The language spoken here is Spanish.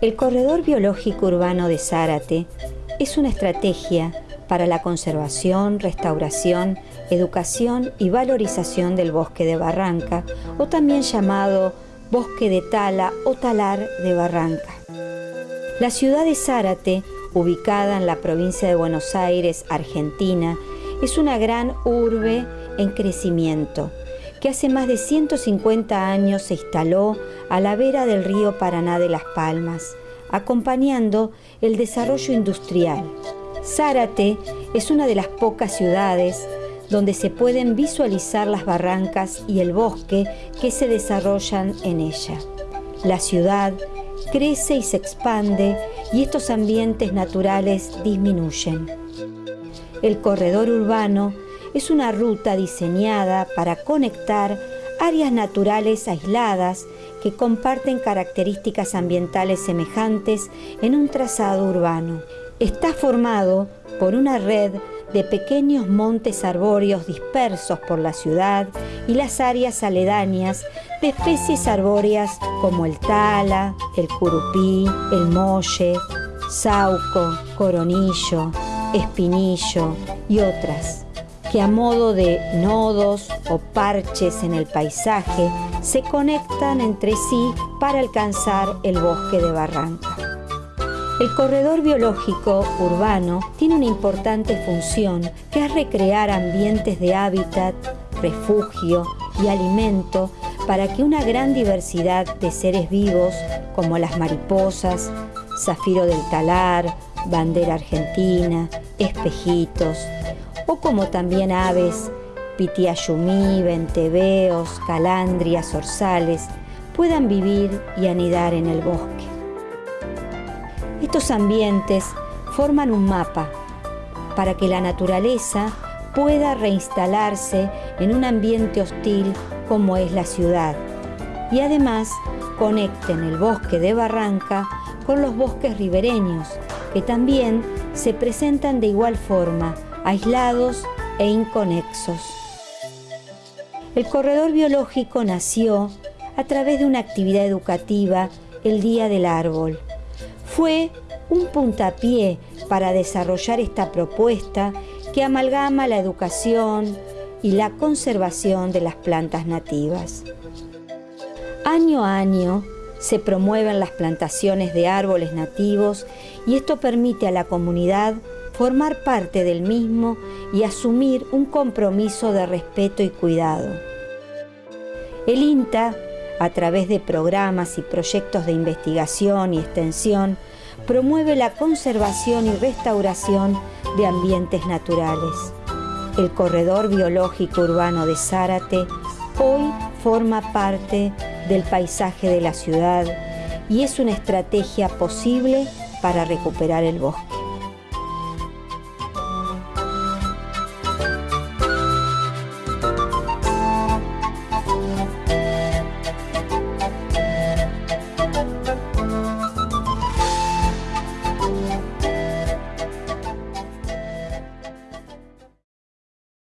El corredor biológico urbano de Zárate es una estrategia para la conservación, restauración, educación y valorización del bosque de Barranca, o también llamado bosque de tala o talar de Barranca. La ciudad de Zárate, ubicada en la provincia de Buenos Aires, Argentina, es una gran urbe en crecimiento que hace más de 150 años se instaló a la vera del río Paraná de Las Palmas, acompañando el desarrollo industrial. Zárate es una de las pocas ciudades donde se pueden visualizar las barrancas y el bosque que se desarrollan en ella. La ciudad crece y se expande y estos ambientes naturales disminuyen. El corredor urbano es una ruta diseñada para conectar áreas naturales aisladas que comparten características ambientales semejantes en un trazado urbano. Está formado por una red de pequeños montes arbóreos dispersos por la ciudad y las áreas aledañas de especies arbóreas como el tala, el curupí, el molle, sauco, coronillo, espinillo y otras que a modo de nodos o parches en el paisaje se conectan entre sí para alcanzar el bosque de Barranca. El corredor biológico urbano tiene una importante función que es recrear ambientes de hábitat, refugio y alimento para que una gran diversidad de seres vivos como las mariposas, zafiro del talar, bandera argentina, espejitos, o como también aves, pitiayumí, venteveos, calandrias, orzales, puedan vivir y anidar en el bosque. Estos ambientes forman un mapa para que la naturaleza pueda reinstalarse en un ambiente hostil como es la ciudad y además conecten el bosque de Barranca con los bosques ribereños que también se presentan de igual forma aislados e inconexos. El corredor biológico nació a través de una actividad educativa el Día del Árbol. Fue un puntapié para desarrollar esta propuesta que amalgama la educación y la conservación de las plantas nativas. Año a año se promueven las plantaciones de árboles nativos y esto permite a la comunidad formar parte del mismo y asumir un compromiso de respeto y cuidado. El INTA, a través de programas y proyectos de investigación y extensión, promueve la conservación y restauración de ambientes naturales. El corredor biológico urbano de Zárate hoy forma parte del paisaje de la ciudad y es una estrategia posible para recuperar el bosque.